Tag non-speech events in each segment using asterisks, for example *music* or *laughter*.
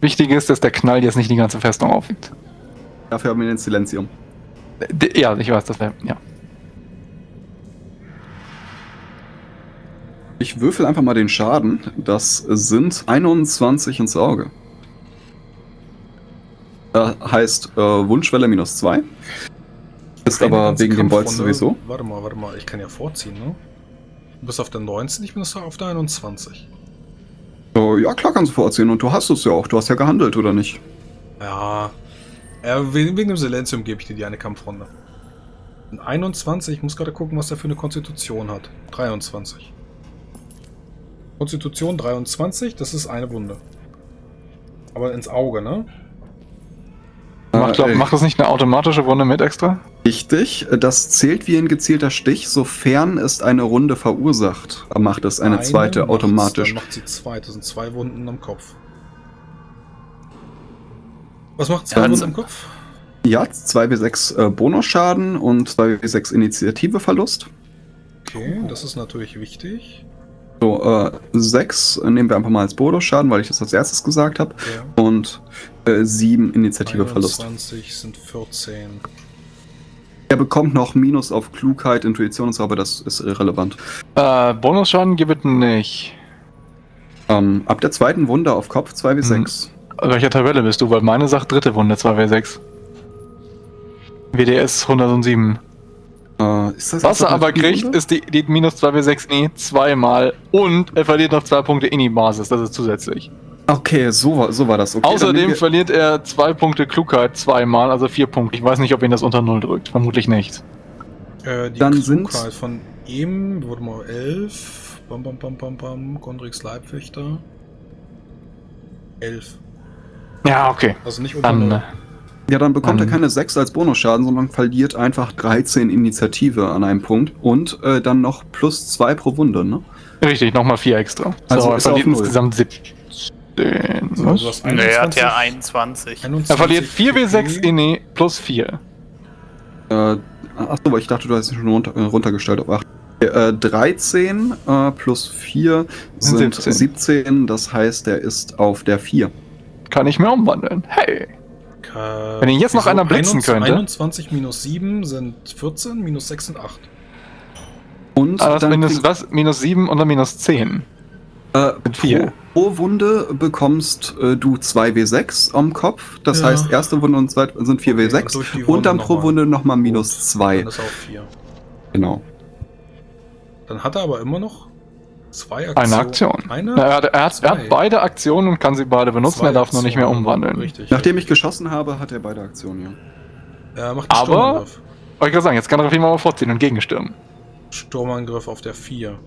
Wichtig ist, dass der Knall jetzt nicht die ganze Festung aufwiegt. Dafür haben wir den Silenzium. D ja, ich weiß, das wäre. Ja. Ich würfel einfach mal den Schaden. Das sind 21 ins Auge. Äh, heißt äh, Wunschwelle minus 2. Ist Keine aber wegen dem Bolz sowieso. Warte mal, warte mal, ich kann ja vorziehen, ne? Du bist auf der 19, ich bin auf der 21. Ja, klar kannst du vorziehen. Und du hast es ja auch. Du hast ja gehandelt, oder nicht? Ja. wegen, dem Silenzium gebe ich dir die eine Kampfrunde. Und 21, ich muss gerade gucken, was der für eine Konstitution hat. 23. Konstitution 23, das ist eine Wunde. Aber ins Auge, ne? Macht, glaub, Äh, macht das nicht eine automatische Wunde mit extra? Richtig. Das zählt wie ein gezielter Stich, sofern es eine Runde verursacht. Macht es eine zweite macht's, automatisch. Dann macht sie zwei, das sind zwei Wunden am Kopf. Was macht zwei Dann- Wunden am Kopf? Ja, 2w6 äh, Bonusschaden und 2w6 Initiativeverlust. Okay, das ist natürlich wichtig. So, äh, 6 nehmen wir einfach mal als Bonusschaden, weil ich das als erstes gesagt habe. Ja. Und äh, 7 Initiativeverlust. 21 sind 14. Er bekommt noch Minus auf Klugheit, Intuition und so, aber das ist irrelevant. Äh, Bonusschaden gibt es nicht. Ähm, ab der zweiten Wunde auf Kopf 2w6. Welcher Tabelle bist du? Weil meine sagt dritte Wunde 2w6. WDS 107. Äh, ist das Was er aber kriegt, Wunde? ist die, die minus 2w6 nie zweimal und er verliert noch zwei Punkte Ini-Basis, das ist zusätzlich. Okay, so, war- so war das. Okay, Außerdem verliert er zwei Punkte Klugheit zweimal, also vier Punkte. Ich weiß nicht, ob ihn das unter Null drückt. Vermutlich nicht. Äh, die Dann Klugheit sind's- von ihm wurde mal 11. Bam, bam, bam, bam, bam. Gondrix Leibwächter. 11. Ja, okay. Also nicht unter Dann, Null. Ja, dann bekommt er Ähm. keine 6 als Bonusschaden, sondern verliert einfach 13 Initiative an einem Punkt und äh, dann noch plus 2 pro Wunde, ne? richtig, nochmal vier extra. Also er ist er verliert insgesamt 17. So, er hat 21, ja 21. 21 Er verliert 4w6 PP. Ini plus 4. Äh, achso, aber ich dachte, du hast ihn schon runter, äh, runtergestellt auf 8. Äh, 13 äh, plus 4 sind 17. 17. das heißt, er ist auf der 4. Kann ich mir umwandeln. Hey. Wenn ihn jetzt noch einer blitzen 21 könnte. 21 minus 7 sind 14, minus 6 sind 8. Und Ah, das dann minus was? Minus 7 und dann minus 10. äh, mit vier. pro, pro Wunde bekommst äh, du 2w6 am Kopf. Das Ja. heißt, erste Wunde und zweite sind 4w6. Okay, und dann noch pro mal. Wunde nochmal minus Gut, 2. Dann ist auf 4. Genau. Dann hat er aber immer noch zwei Aktionen. Eine Aktion. Eine? Na, er, hat, er, hat, er hat beide Aktionen und kann sie beide benutzen. Zwei er darf nur nicht mehr Aktionen. umwandeln. Richtig. Nachdem ich geschossen habe, hat er beide Aktionen, ja. Er macht einen Aber- Sturmangriff. Wollte ich gerade sagen, jetzt kann er auf jeden Fall mal vorziehen und gegenstürmen. Sturmangriff auf der 4.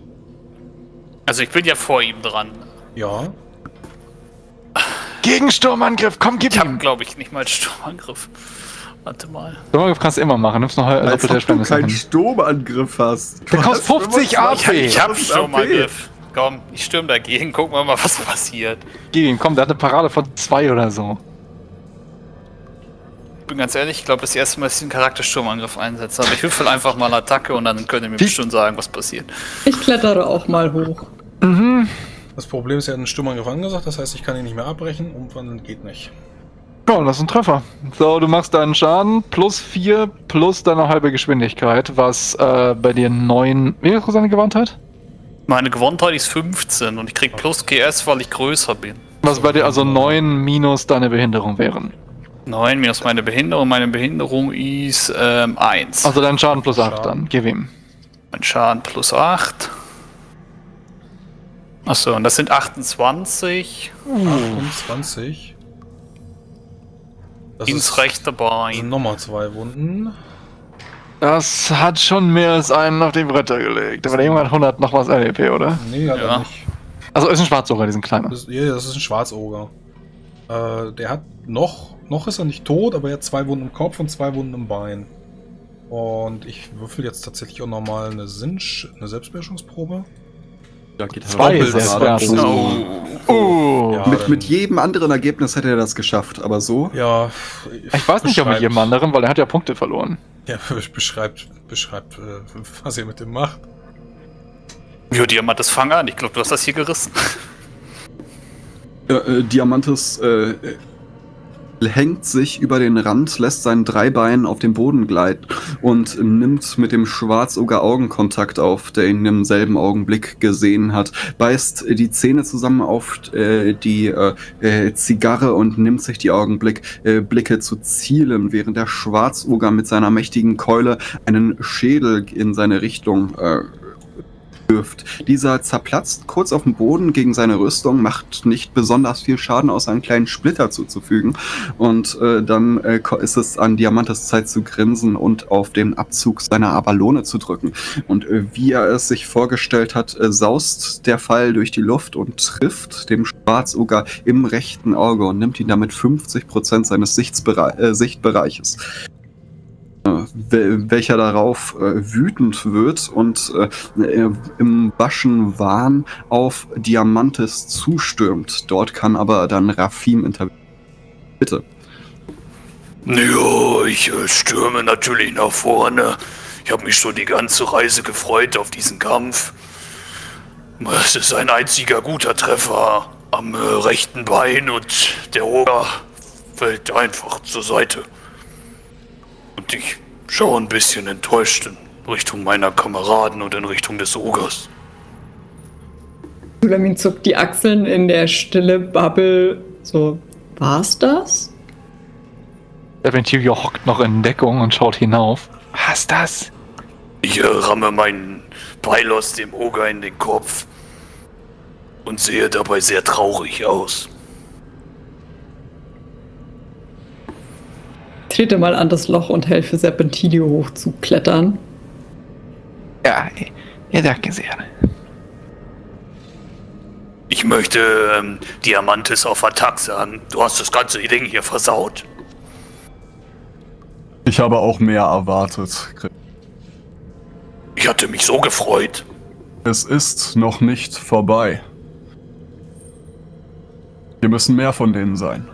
Also ich bin ja vor ihm dran. Ja. Gegensturmangriff, komm, gib Ich habe, ihm! glaube ich, nicht mal Sturmangriff. Warte mal. Sturmangriff kannst du immer machen, nimmst noch äh, Als doppelte ob du keinen hin. Sturmangriff hast. Der kostet 50 AP. Ich, ist Sturmangriff. Komm, ich stürm dagegen. Gucken wir mal, was passiert. Gib ihm, komm, der hat eine Parade von 2 oder so. Ich bin ganz ehrlich, ich glaube, das erste Mal, dass ich den Charakter Sturmangriff einsetze. Aber ich würfel *laughs* einfach mal Attacke und dann könnt ihr mir Wie- bestimmt sagen, was passiert. Ich klettere auch mal hoch. Mhm. Das Problem ist, er hat einen Sturmangriff angesagt, das heißt, ich kann ihn nicht mehr abbrechen. Umwandeln geht nicht. Komm, das ist ein Treffer. So, du machst deinen Schaden plus 4 plus deine halbe Geschwindigkeit, was äh, bei dir 9. Wie ist seine Gewandtheit? Meine Gewandtheit ist 15 und ich krieg plus GS, weil ich größer bin. Was bei dir also 9 minus deine Behinderung wären. 9 minus meine Behinderung. Meine Behinderung ist ähm, 1. Also dein Schaden plus 8 Schaden. dann. Gib ihm. Mein Schaden plus 8. Achso, und das sind 28. 28. Das Ins ist- rechte Bein. sind nochmal zwei Wunden. Das hat schon mehr als einen auf den Bretter gelegt. Aber der Junge hat 100 noch was LEP, oder? Nee, hat Ja. er nicht. Also ist ein Schwarzoger, diesen kleinen. Das, ja, das ist ein Schwarzoger. Äh, der hat noch, noch ist er nicht tot, aber er hat zwei Wunden im Kopf und zwei Wunden im Bein. Und ich würfel jetzt tatsächlich auch nochmal eine Sinch, eine Selbstbeherrschungsprobe. Da geht Zwei Doppelt Selbstbeherrschung. gerade. Oh. Oh. Ja. Mit, mit jedem anderen Ergebnis hätte er das geschafft, aber so. Ja. Ich weiß nicht, ob mit jedem anderen, weil er hat ja Punkte verloren. Ja, *laughs* beschreibt, beschreibt, äh, was ihr mit dem macht. Ja, haben das Fang an. Ich glaube, du hast das hier gerissen. Äh, äh, Diamantes äh, hängt sich über den Rand, lässt seinen Dreibein auf den Boden gleiten und nimmt mit dem Schwarzoger Augenkontakt auf, der ihn im selben Augenblick gesehen hat, beißt die Zähne zusammen auf äh, die äh, äh, Zigarre und nimmt sich die Augenblick äh, Blicke zu zielen, während der Schwarzoger mit seiner mächtigen Keule einen Schädel in seine Richtung äh, wirft. Dieser zerplatzt kurz auf dem Boden gegen seine Rüstung, macht nicht besonders viel Schaden, außer einen kleinen Splitter zuzufügen. Und äh, dann äh, ist es an Diamantes Zeit zu grinsen und auf den Abzug seiner Abalone zu drücken. Und äh, wie er es sich vorgestellt hat, äh, saust der Pfeil durch die Luft und trifft dem Schwarzoger im rechten Auge und nimmt ihn damit 50% seines Sichtsbere äh, Sichtbereiches welcher darauf äh, wütend wird und äh, im waschen Wahn auf Diamantes zustürmt. Dort kann aber dann Rafim intervenieren. Bitte. Ja, ich äh, stürme natürlich nach vorne. Ich habe mich schon die ganze Reise gefreut auf diesen Kampf. Es ist ein einziger guter Treffer am äh, rechten Bein und der Oger fällt einfach zur Seite. Und ich schaue ein bisschen enttäuscht in Richtung meiner Kameraden und in Richtung des Ogers. Sulamin zuckt die Achseln in der stille Bubble. So, war's das? Serpentilio hockt noch in Deckung und schaut hinauf. Was das? Ich äh, ramme meinen Pfeil aus dem Oger in den Kopf und sehe dabei sehr traurig aus. Trete mal an das Loch und helfe Serpentilio hochzuklettern. Ja, ja, danke sehr. Ich möchte ähm, Diamantes auf Attack sagen. Du hast das ganze Ding hier versaut. Ich habe auch mehr erwartet. Ich hatte mich so gefreut. Es ist noch nicht vorbei. Wir müssen mehr von denen sein.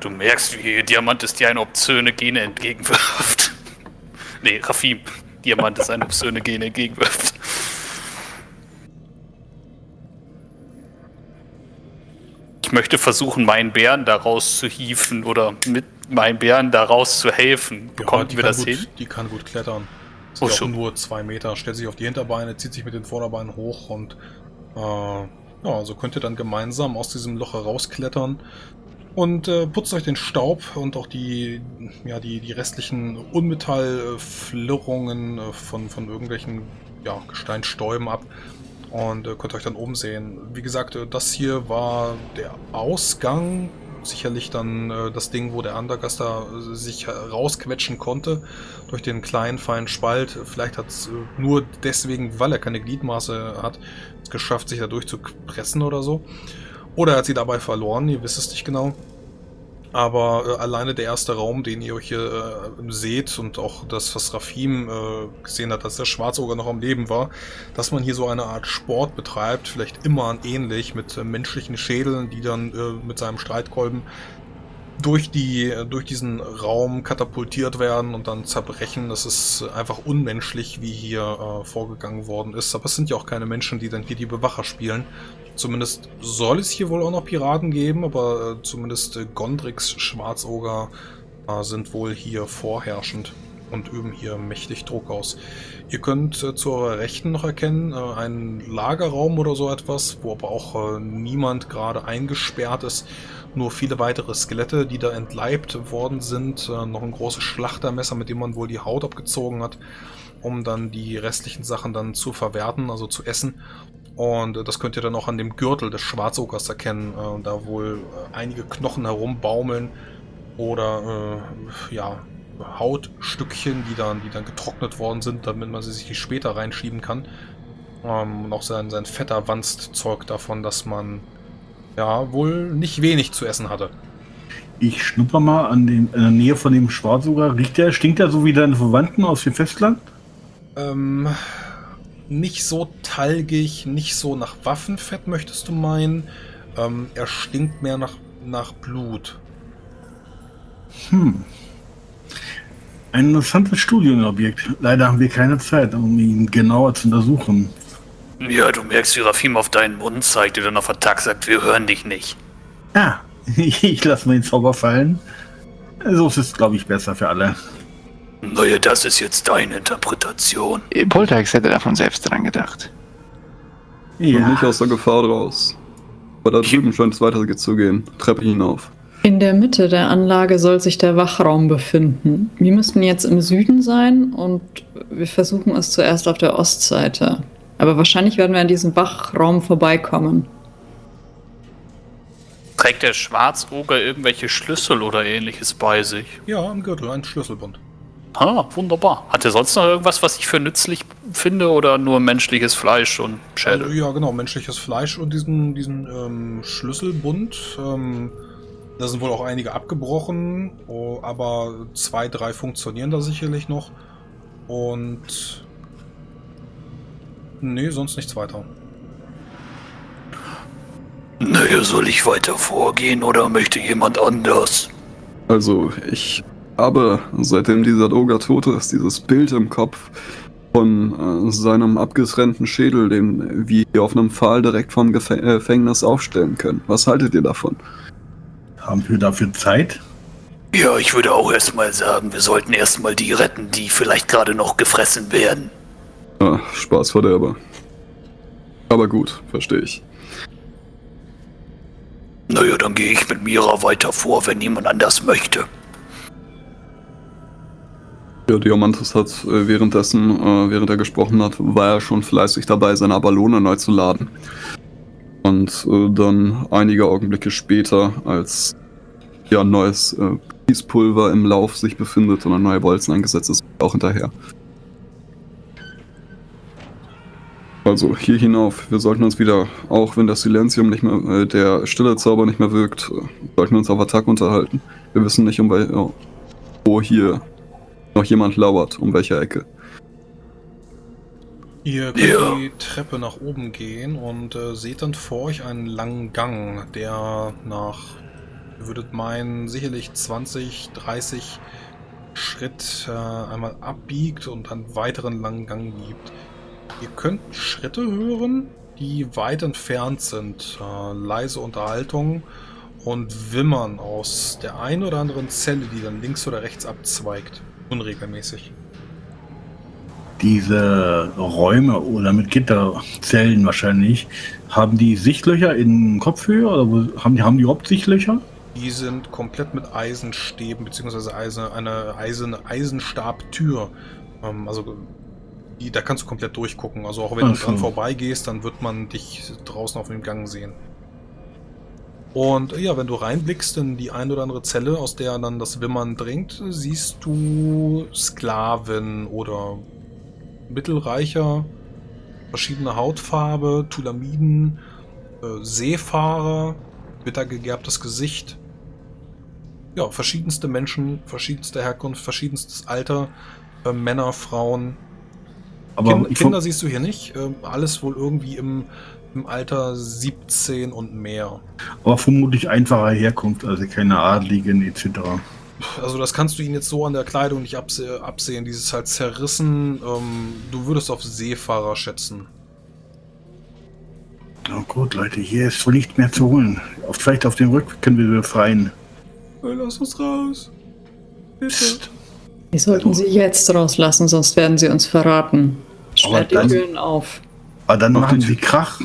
Du merkst, wie Diamantes dir eine obszöne Gene entgegenwirft. *laughs* nee, Rafim. Diamantes eine obszöne Gene entgegenwirft. Ich möchte versuchen, meinen Bären daraus zu hieven oder mit meinen Bären daraus zu helfen. Bekommt ja, wir das gut, hin? Die kann gut klettern. Ist Oh, schon. nur zwei Meter. Stellt sich auf die Hinterbeine, zieht sich mit den Vorderbeinen hoch und äh, ja, so könnt ihr dann gemeinsam aus diesem Loch herausklettern und äh, putzt euch den Staub und auch die, ja, die, die restlichen Unmetallflirrungen äh, von, von irgendwelchen ja, Gesteinstäuben ab und äh, könnt euch dann oben sehen. Wie gesagt, äh, das hier war der Ausgang. Sicherlich dann äh, das Ding, wo der Undergaster äh, sich rausquetschen konnte durch den kleinen, feinen Spalt. Vielleicht hat es nur deswegen, weil er keine Gliedmaße hat, es geschafft, sich da durchzupressen oder so. Oder er hat sie dabei verloren, ihr wisst es nicht genau. Aber äh, alleine der erste Raum, den ihr euch hier äh, seht und auch das, was Rafim äh, gesehen hat, dass der Schwarzoger noch am Leben war, dass man hier so eine Art Sport betreibt, vielleicht immer ähnlich mit äh, menschlichen Schädeln, die dann äh, mit seinem Streitkolben durch, die, äh, durch diesen Raum katapultiert werden und dann zerbrechen. Das ist einfach unmenschlich, wie hier vorgegangen worden ist. Aber es sind ja auch keine Menschen, die dann hier die Bewacher spielen. Zumindest soll es hier wohl auch noch Piraten geben, aber äh, zumindest äh, Gondrix Schwarzoger äh, sind wohl hier vorherrschend und üben hier mächtig Druck aus. Ihr könnt äh, zu eurer Rechten noch erkennen, äh, einen Lagerraum oder so etwas, wo aber auch äh, niemand gerade eingesperrt ist. Nur viele weitere Skelette, die da entleibt worden sind. Äh, noch ein großes Schlachtermesser, mit dem man wohl die Haut abgezogen hat, um dann die restlichen Sachen dann zu verwerten, also zu essen. Und das könnt ihr dann auch an dem Gürtel des Schwarzogers erkennen, äh, da wohl äh, einige Knochen herumbaumeln oder äh, ja, Hautstückchen, die dann, die dann getrocknet worden sind, damit man sie sich später reinschieben kann. Ähm, und auch sein, sein fetter Wanst zeugt davon, dass man ja wohl nicht wenig zu essen hatte. Ich schnupper mal an, den, in der Nähe von dem Schwarzoger. Riecht der, stinkt der so wie deine Verwandten aus dem Festland? Ähm, nicht so talgig, nicht so nach Waffenfett, möchtest du meinen. Ähm, er stinkt mehr nach, nach Blut. Hm. Ein interessantes Studienobjekt. Leider haben wir keine Zeit, um ihn genauer zu untersuchen. Ja, du merkst, wie Rafim auf deinen Mund zeigt, der dann auf Attack sagt, wir hören dich nicht. Ja, *laughs* ich lasse meinen Zauber fallen. So ist es, glaube ich, besser für alle. Naja, das ist jetzt deine Interpretation. Poltergeist hätte davon selbst dran gedacht. Und nicht aus der Gefahr raus. Aber da drüben scheint es weiter zu gehen. Treppe hinauf. In der Mitte der Anlage soll sich der Wachraum befinden. Wir müssten jetzt im Süden sein und wir versuchen es zuerst auf der Ostseite. Aber wahrscheinlich werden wir an diesem Wachraum vorbeikommen. Trägt der Schwarzoger irgendwelche Schlüssel oder ähnliches bei sich? Ja, im Gürtel, ein Schlüsselbund. Ah, wunderbar. Hat er sonst noch irgendwas, was ich für nützlich finde oder nur menschliches Fleisch und Schädel? Also, ja, genau, menschliches Fleisch und diesen, diesen ähm, Schlüsselbund. Ähm, da sind wohl auch einige abgebrochen, oh, aber zwei, drei funktionieren da sicherlich noch. Und. Nee, sonst nichts weiter. Naja, soll ich weiter vorgehen oder möchte jemand anders? Also, ich habe, seitdem dieser Doga tot ist, dieses Bild im Kopf von äh, seinem abgetrennten Schädel, den wir hier auf einem Pfahl direkt vom äh, Gefängnis aufstellen können. Was haltet ihr davon? Haben wir dafür Zeit? Ja, ich würde auch erstmal sagen, wir sollten erstmal die retten, die vielleicht gerade noch gefressen werden. Ah, Spaßverderber. Aber gut, verstehe ich. Naja, dann gehe ich mit Mira weiter vor, wenn niemand anders möchte. Ja, Diamantis hat äh, währenddessen, äh, während er gesprochen hat, war er schon fleißig dabei, seine Ballone neu zu laden. Und äh, dann einige Augenblicke später, als ja neues äh, Kiespulver im Lauf sich befindet und ein neuer Bolzen eingesetzt ist, auch hinterher. Also hier hinauf, wir sollten uns wieder, auch wenn das Silenzium nicht mehr, äh, der stille Zauber nicht mehr wirkt, sollten wir uns auf Attack unterhalten. Wir wissen nicht, um ja, wo hier noch jemand lauert, um welche Ecke. Ihr könnt Ja. die Treppe nach oben gehen und äh, seht dann vor euch einen langen Gang, der nach, ihr würdet meinen, sicherlich 20, 30 Schritt äh, einmal abbiegt und einen weiteren langen Gang gibt. Ihr könnt Schritte hören, die weit entfernt sind, äh, leise Unterhaltung und Wimmern aus der einen oder anderen Zelle, die dann links oder rechts abzweigt. Unregelmäßig. Diese Räume oder mit Gitterzellen wahrscheinlich, haben die Sichtlöcher in Kopfhöhe oder haben die, haben die überhaupt Sichtlöcher? Die sind komplett mit Eisenstäben beziehungsweise Eisen, eine eiserne Eisenstabtür. Ähm, also die, da kannst du komplett durchgucken. Also auch wenn Ach du dran so. vorbeigehst, dann wird man dich draußen auf dem Gang sehen. Und ja, wenn du reinblickst in die ein oder andere Zelle, aus der dann das Wimmern dringt, siehst du Sklaven oder Mittelreicher, verschiedene Hautfarbe, Tulamiden, äh, Seefahrer, bittergegerbtes Gesicht. Ja, verschiedenste Menschen, verschiedenste Herkunft, verschiedenstes Alter, äh, Männer, Frauen. Aber kind, Kinder siehst du hier nicht, äh, alles wohl irgendwie im, im Alter 17 und mehr. aber vermutlich einfacher Herkunft, also keine Adligen etc. Also das kannst du ihnen jetzt so an der Kleidung nicht abse absehen. Dieses halt zerrissen. Ähm, du würdest auf Seefahrer schätzen. Oh gut, Leute, hier ist wohl nicht mehr zu holen. Auf, vielleicht auf dem Rückweg können wir befreien. Lass uns raus. Bitte. Psst. Wir sollten sie jetzt rauslassen, sonst werden sie uns verraten. Sperrt die dann- Türen auf. Aber dann Mach machen sie Krach.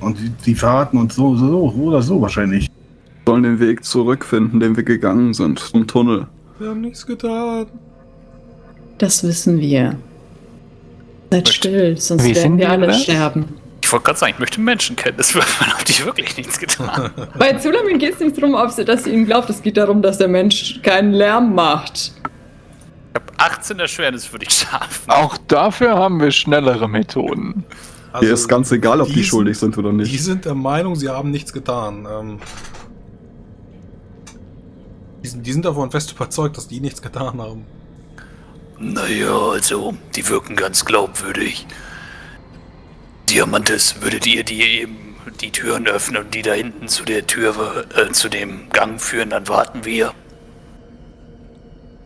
Und sie, sie verraten uns so, so, so oder so wahrscheinlich. Wir sollen den Weg zurückfinden, den wir gegangen sind, zum Tunnel. Wir haben nichts getan. Das wissen wir. Seid still, sonst Wie werden wir wir alle das? sterben. Ich wollte gerade sagen, ich möchte Menschenkenntnis würfeln, ob die wirklich nichts getan. Bei Zulamin geht es nicht darum, ob sie, dass sie ihnen glaubt. Es geht darum, dass der Mensch keinen Lärm macht. Ich habe 18 Erschwernis, würde ich schaffen. Auch dafür haben wir schnellere Methoden. Also, Hier ist ganz egal, ob die, sind- schuldig sind oder Die nicht. sind der Meinung, sie haben nichts getan. Ähm, die, sind, die sind davon fest überzeugt, dass die nichts getan haben. Naja, also, die wirken ganz glaubwürdig. Diamantes, würdet ihr die eben die Türen öffnen und die da hinten zu der Tür, äh, zu dem Gang führen, dann warten wir.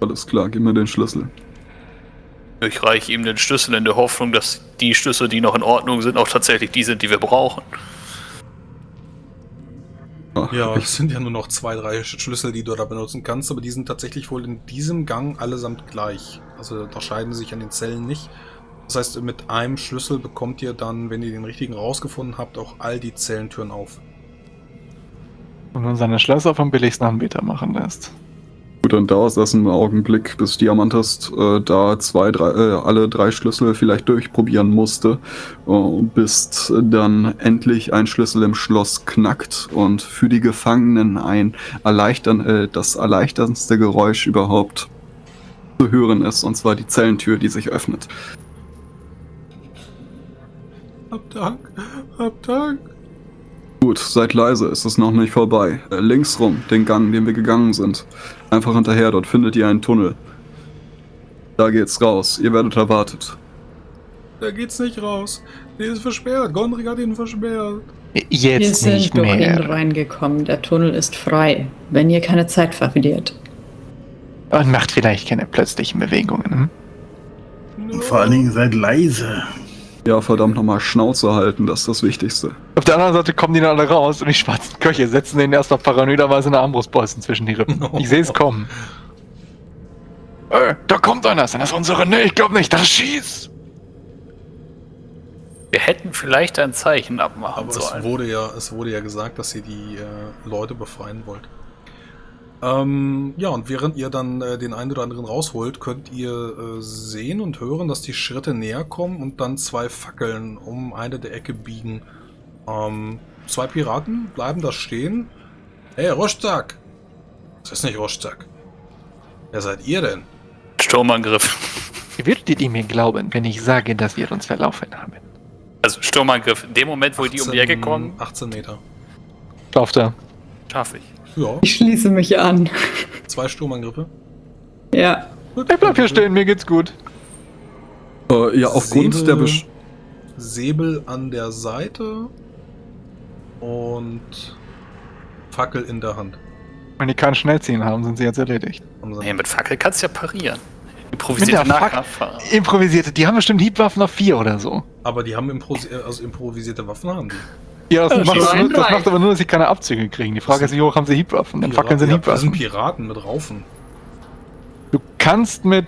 Alles klar, gib mir den Schlüssel. Ich reiche ihm den Schlüssel in der Hoffnung, dass die Schlüssel, die noch in Ordnung sind, auch tatsächlich die sind, die wir brauchen. Ja, ich, es sind ja nur noch zwei, drei Schlüssel, die du da benutzen kannst, aber die sind tatsächlich wohl in diesem Gang allesamt gleich. Also unterscheiden sich an den Zellen nicht. Das heißt, mit einem Schlüssel bekommt ihr dann, wenn ihr den richtigen rausgefunden habt, auch all die Zellentüren auf. Und man seine Schlösser vom billigsten Anbieter machen lässt. Gut, dann dauert das einen Augenblick, bis Diamantas äh, da zwei, drei, äh, alle drei Schlüssel vielleicht durchprobieren musste, äh, bis dann endlich ein Schlüssel im Schloss knackt und für die Gefangenen ein erleichtern, äh, das erleichterndste Geräusch überhaupt zu hören ist, und zwar die Zellentür, die sich öffnet. Hab Dank, hab Dank. Gut, seid leise, es ist noch nicht vorbei. Äh, links rum, den Gang, den wir gegangen sind. Einfach hinterher, dort findet ihr einen Tunnel. Da geht's raus, ihr werdet erwartet. Da geht's nicht raus. Der ist versperrt. Gondrik hat ihn versperrt. Wir Jetzt sind nicht durch ihn mehr. reingekommen. Der Tunnel ist frei, wenn ihr keine Zeit verliert. Und macht vielleicht keine plötzlichen Bewegungen. Hm? Und vor allen Dingen seid leise. Ja, verdammt nochmal Schnauze halten, das ist das Wichtigste. Auf der anderen Seite kommen die dann alle raus und die schwarzen Köche setzen den erstmal paranoiderweise eine Armbrustbolzen zwischen die Rippen. *laughs* Ich sehe es kommen. Äh, da kommt einer. Sind das unsere? Nee, ich glaube nicht. Das schießt. Wir hätten vielleicht ein Zeichen abmachen Aber es sollen. wurde ja, es wurde ja gesagt, dass ihr die äh, Leute befreien wollt. Ähm, ja, und während ihr dann äh, den einen oder anderen rausholt, könnt ihr äh, sehen und hören, dass die Schritte näher kommen und dann zwei Fackeln um eine der Ecke biegen. Ähm, zwei Piraten bleiben da stehen. Hey, Rostak! Das ist nicht Rostak. Wer seid ihr denn? Sturmangriff. Würdet ihr mir glauben, wenn ich sage, dass wir uns verlaufen haben? Also Sturmangriff. In dem Moment, wo die um die Ecke kommen, 18 Meter. Lauft er. schaffe ich. Ja, Ich schließe mich an. zwei Sturmangriffe. Ja. Gut, Ich bleib hier stehen, mir geht's gut. Äh, ja, aufgrund Säbel- der Besch Säbel an der Seite und Fackel in der Hand. Wenn die keinen Schnellziehen haben, sind sie jetzt erledigt. Nee, mit Fackel kannst du ja parieren. Mit Improvisierte der Fackel- Nahkampffahrer. Improvisierte, die haben bestimmt Hiebwaffen auf vier oder so. Aber die haben impro also improvisierte Waffen haben die. Ja, das, Ja, macht, das macht aber nur, dass sie keine Abzüge kriegen. Die Frage ist, wie hoch haben sie Hiebwaffen? Dann Fackeln sind ja, das sind Hiebwaffen. Piraten mit Raufen. Du kannst mit.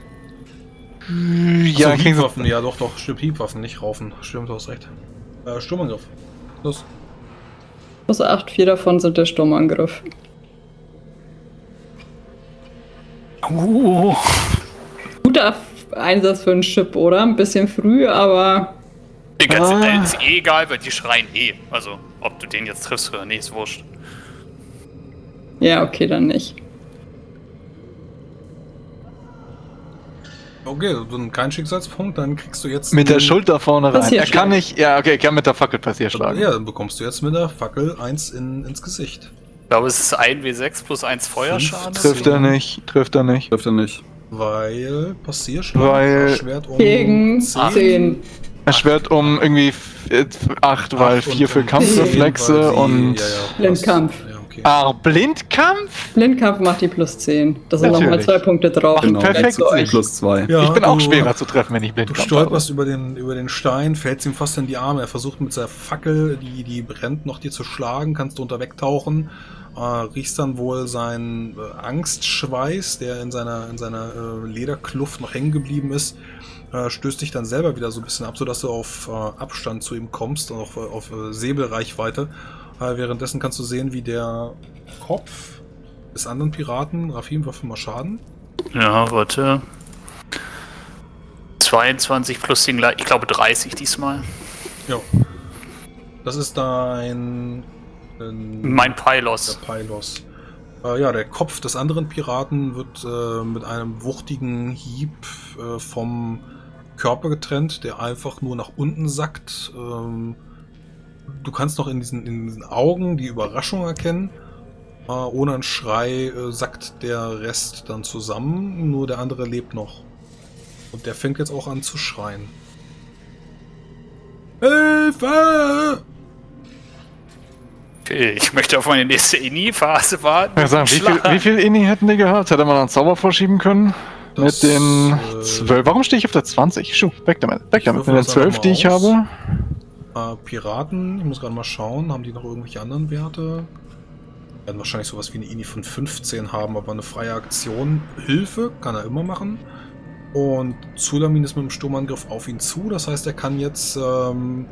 Ja, sie. Hiebwaffen, ja doch, doch, stimmt, Hiebwaffen, nicht Raufen. Stimmt, du hast recht. Äh, Sturmangriff. Los. Plus 8, vier davon sind der Sturmangriff. Uh, Guter Einsatz für einen Chip, oder? Ein bisschen früh, aber den kannst Ah. ist eh egal, weil die schreien eh. Also, ob du den jetzt triffst oder nicht, ist wurscht. ja, okay, dann nicht. Okay, dann kein Schicksalspunkt, dann kriegst du jetzt. Mit der Schulter vorne rein. Er kann nicht. Ja, okay, er kann mit der Fackel passiert schlagen. Ja, dann bekommst du jetzt mit der Fackel eins in, ins Gesicht. Ich glaube, es ist 1 W6 plus 1 Feuerschaden. Trifft er nicht, trifft er nicht. trifft er nicht. Weil Passierschlag Weil- Schwert um Gegen 10. Er schwert um irgendwie 8, weil Acht und 4 für Kampfreflexe weil und. ja, ja, Blindkampf. Ja, okay. Ah, Blindkampf? Blindkampf macht die plus 10. Das sind nochmal Natürlich. zwei Punkte drauf. Genau. Perfekt. Zu euch. Plus zwei. Ja, ich bin auch du- schwerer zu treffen, wenn ich Du Blindkampf stolperst über den, über den Stein, fällst ihm fast in die Arme. Er versucht mit seiner Fackel, die, die brennt, noch dir zu schlagen. Kannst du unter wegtauchen. Äh, riechst dann wohl seinen äh, Angstschweiß, der in seiner, in seiner äh, Lederkluft noch hängen geblieben ist. Äh, stößt dich dann selber wieder so ein bisschen ab, sodass du auf äh, Abstand zu ihm kommst und auf, äh, auf äh, Säbelreichweite. Äh, währenddessen kannst du sehen, wie der Kopf des anderen Piraten, Rafim, wirf mal Schaden. Ja, warte. 22 plus gleich, ich glaube 30 diesmal. Ja. Das ist dein. ähm, Mein Pylos. Der Pylos. Äh, ja, der Kopf des anderen Piraten wird äh, mit einem wuchtigen Hieb äh, vom Körper getrennt, der einfach nur nach unten sackt. Ähm, du kannst noch in diesen, in diesen Augen die Überraschung erkennen. Äh, ohne einen Schrei äh, sackt der Rest dann zusammen, nur der andere lebt noch. Und der fängt jetzt auch an zu schreien. Hilfe! Okay, ich möchte auf meine nächste Ini-Phase warten. Ja, sagen, wie, viel, wie viel Inni hätten die gehabt? Hätte man einen Zauber vorschieben können? Das, Mit den äh, 12. Warum stehe ich auf der 20? Schuh, weg damit. Weg damit. Mit den das einfach 12, mal die ich aus. habe. Äh, Piraten, ich muss gerade mal schauen, haben die noch irgendwelche anderen Werte? Werden wahrscheinlich sowas wie eine INI von 15 haben, aber eine freie Aktion, Hilfe, kann er immer machen. Und Zulamin ist mit dem Sturmangriff auf ihn zu, das heißt, er kann jetzt ähm,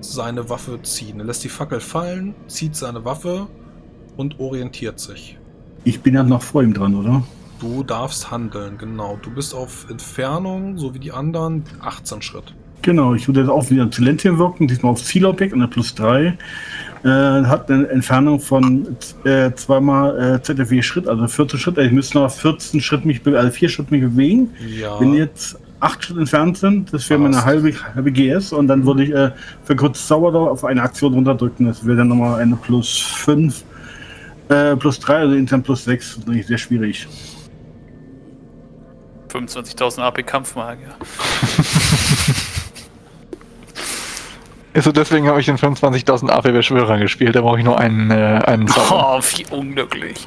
seine Waffe ziehen. Er lässt die Fackel fallen, zieht seine Waffe und orientiert sich. Ich bin ja noch vor ihm dran, oder? Du darfst handeln, genau. Du bist auf Entfernung, so wie die anderen, 18 Schritt. Genau, ich würde jetzt auch wieder zu Lentien wirken, diesmal auf Zielobjekt und der plus 3. Äh, hat eine Entfernung von äh, zweimal äh, ZFW Schritt, also 14 Schritt. Ich müsste noch 14 Schritt mich, also 4 Schritt mich bewegen. Ja. Wenn jetzt 8 Schritt entfernt sind, das wäre meine halbe, halbe GS und dann würde ich äh, für kurz Zauber auf eine Aktion runterdrücken. Das wäre dann nochmal eine plus 5, äh, plus 3, also insgesamt plus 6. Das ist natürlich sehr schwierig. 25.000 AP Kampfmagier. Also deswegen habe ich den 25.000 AP Beschwörer gespielt. Da brauche ich nur einen, äh, einen Zauber. *laughs* Oh, wie unglücklich.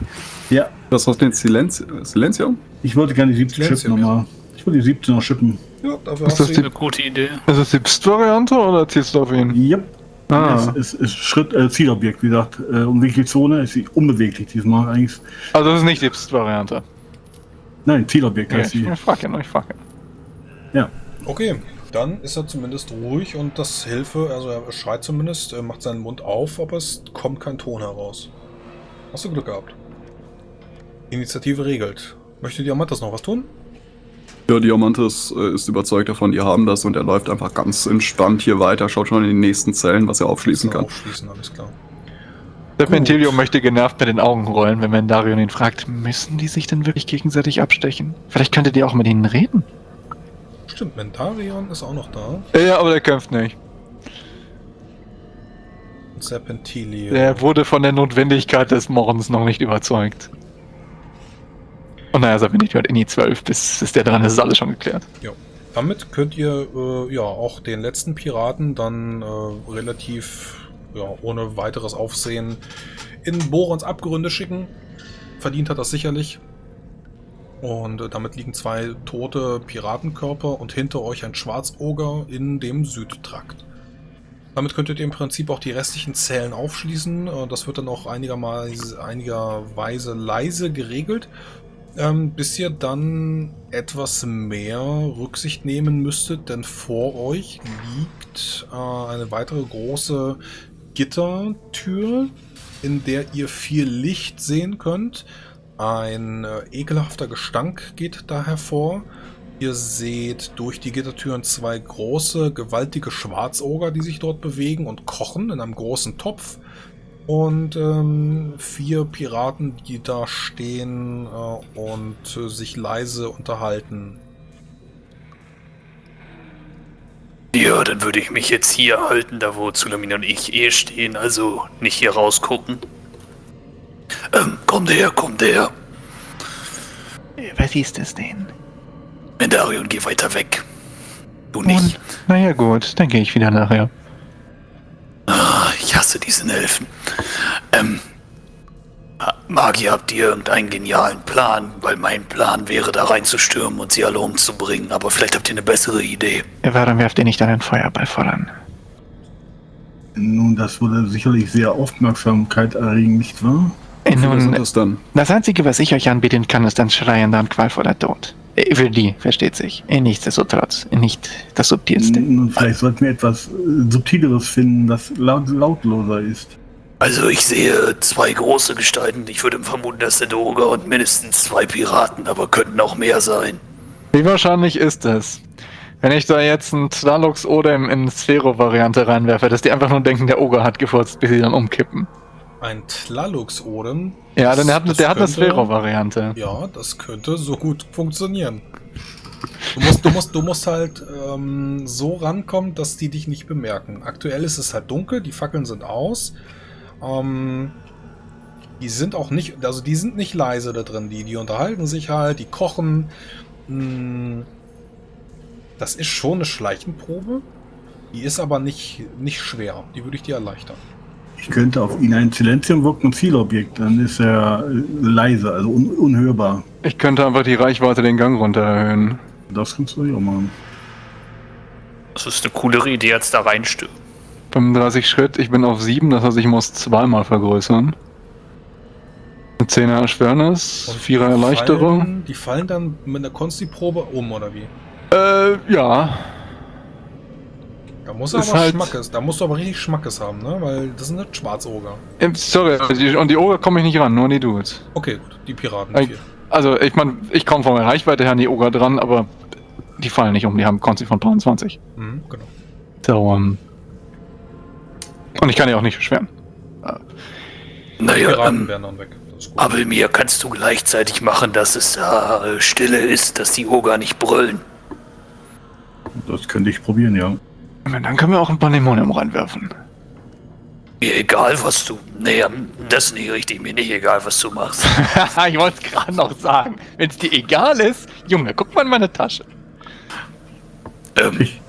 Ja, Was hast du denn Silenz Silenzium? ich wollte gerne die 17 Silenzium, schippen nochmal. Ich wollte die 17 noch schippen. Ja, dafür Ist hast das du Eine gute Idee. Ist das die Pst-Variante oder zielst du auf ihn? Yep. Ah. Es ist, ist Schritt, äh, Zielobjekt, wie gesagt. Äh, unbewegliche Zone ist sie unbeweglich diesmal eigentlich. Also das ist nicht die Pst-Variante. Nein, Zielobjekt heißt sie. Ich frage ja ich frage ja. Okay, dann ist er zumindest ruhig und das Hilfe, also er schreit zumindest, er macht seinen Mund auf, aber es kommt kein Ton heraus. Hast du Glück gehabt. Initiative regelt. Möchte Diamantas noch was tun? Ja, Diamantes äh, ist überzeugt davon, die haben das und er läuft einfach ganz entspannt hier weiter, schaut schon in die nächsten Zellen, was er aufschließen Kann kann. Aufschließen, alles klar. Serpentilio möchte genervt mit den Augen rollen, wenn Mendarion ihn fragt, müssen die sich denn wirklich gegenseitig abstechen? Vielleicht könntet ihr auch mit ihnen reden. Stimmt, Mentarion ist auch noch da. Ja, aber der kämpft nicht. Und Serpentilio. Der wurde von der Notwendigkeit des Mordens noch nicht überzeugt. Und naja, Serpentilio hat Inni 12, bis, bis der dran ist, ist alles schon geklärt. Damit könnt ihr äh, ja auch den letzten Piraten dann äh, relativ ja, ohne weiteres Aufsehen in Borons Abgründe schicken. Verdient hat das sicherlich. Und äh, damit liegen zwei tote Piratenkörper und hinter euch ein Schwarzoger in dem Südtrakt. Damit könntet ihr im Prinzip auch die restlichen Zellen aufschließen. Äh, Das wird dann auch einigerweise, einigerweise leise geregelt ähm, bis ihr dann etwas mehr Rücksicht nehmen müsstet, denn vor euch liegt äh, eine weitere große Gittertür, in der ihr viel Licht sehen könnt. Ein äh, ekelhafter Gestank geht da hervor. Ihr seht durch die Gittertüren zwei große, gewaltige Schwarzoger, die sich dort bewegen und kochen in einem großen Topf und ähm, vier Piraten, die da stehen äh, und äh, sich leise unterhalten. Ja, dann würde ich mich jetzt hier halten, da wo Zulamin und ich eh stehen, also nicht hier rausgucken. Ähm, kommt her, kommt her. Was ist das denn? Mendarion, geh weiter weg. Du nicht. Und, naja gut, dann gehe ich wieder nachher. Ah, ich hasse diesen Elfen. Ähm, Magier, habt ihr irgendeinen genialen Plan? Weil mein Plan wäre, da reinzustürmen und sie alle umzubringen. Aber vielleicht habt ihr eine bessere Idee. Warum werft ihr nicht einen Feuerball voran? Nun, das würde sicherlich sehr Aufmerksamkeit erregen, nicht wahr? Viele Nun, das dann? das Einzige, was ich euch anbieten kann, ist ein schreiender und qualvoller Tod. Äh, Für die, versteht sich. Äh, Nichtsdestotrotz, nicht das Subtilste. Nun, vielleicht sollten wir etwas äh, Subtileres finden, das laut, lautloser ist. Also ich sehe zwei große Gestalten. Ich würde vermuten, dass der Doge und mindestens zwei Piraten, aber könnten auch mehr sein. Wie wahrscheinlich ist es? Wenn ich da jetzt einen Tralux oder in, Sphero-Variante reinwerfe, dass die einfach nur denken, der Oger hat gefurzt, bis sie dann umkippen. Ein Tlalux-Odem. Ja, denn der hat, Das der hat eine Sphero-Variante. Ja, das könnte so gut funktionieren. Du musst, du musst, du musst halt ähm, so rankommen, dass die dich nicht bemerken. Aktuell ist es halt dunkel, die Fackeln sind aus. Ähm, die sind auch nicht, also die sind nicht leise da drin. Die, die unterhalten sich halt, die kochen. Hm, Das ist schon eine Schleichenprobe. Die ist aber nicht, nicht schwer. Die würde ich dir erleichtern. Ich könnte auf ihn ein Silenzium wirken, ein Zielobjekt. Dann ist er äh, leise, also un unhörbar. Ich könnte einfach die Reichweite den Gang runter erhöhen. Das kannst du auch machen. Das ist eine coolere Idee, als da reinstürmen. 35 Schritt, ich bin auf 7, das heißt, ich muss zweimal vergrößern. Eine 10er Erschwernis, 4er Erleichterung. Fallen, die fallen dann mit einer Konsti-Probe um, oder wie? Äh, ja. Da muss er aber halt- Schmackes, da musst du aber richtig Schmackes haben, ne? Weil das sind nicht Schwarzoger. Sorry, und die Oger komme ich nicht ran, nur an die Dudes. Okay, gut, die Piraten. Ey. vier. Also, ich meine, ich komme von der Reichweite her an die Oger dran, aber die fallen nicht um, die haben Konzi von 23. Mhm, genau. So, ähm. Und ich kann ja auch nicht beschweren. Naja, ähm, aber mir kannst du gleichzeitig machen, dass es da äh, Stille ist, dass die Oger nicht brüllen. Das könnte ich probieren, ja. Dann können wir auch ein Pandemonium reinwerfen. Mir egal, was du. Nee, ähm, das ist nicht richtig. Mir nicht egal, was du machst. *laughs* ich wollte es gerade noch sagen. Wenn es dir egal ist, Junge, guck mal in meine Tasche. ähm, Ich,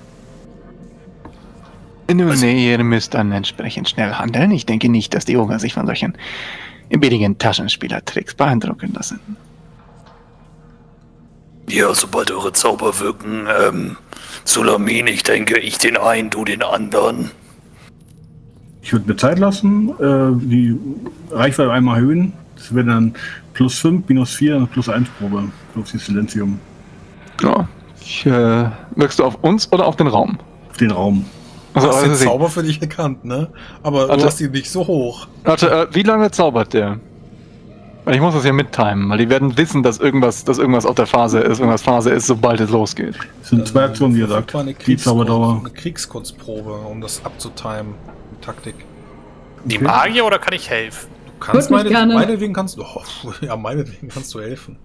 Nun, Also- nee, ihr müsst dann entsprechend schnell handeln. Ich denke nicht, dass die Oger sich von solchen billigen Taschenspielertricks beeindrucken lassen. ja, sobald eure Zauber wirken, ähm, Sulamin, ich denke, ich den einen, du den anderen. ich würde mir Zeit lassen, äh, die Reichweite einmal erhöhen. Das wäre dann plus 5, minus 4 und plus 1 Probe. Plus die Silenzium. Ja. Ich, äh, wirkst du auf uns oder auf den Raum? Auf den Raum. Du Also, hast den also, Zauber für dich erkannt, ne? Aber Warte. du hast ihn nicht so hoch. warte, äh, wie lange zaubert der? Weil ich muss das ja mittimen, weil die werden wissen, dass irgendwas, dass irgendwas auf der Phase ist, irgendwas Phase ist, sobald es losgeht. Das sind zwei Aktionen, wie gesagt. Eine, Die Kriegskunst, Zauberdauer. eine Kriegskunstprobe, um das abzutimen. Taktik. Die Okay. Magier oder kann ich helfen? Du kannst meine, meinetwegen kannst du. Oh, *laughs* ja, meinetwegen kannst du helfen.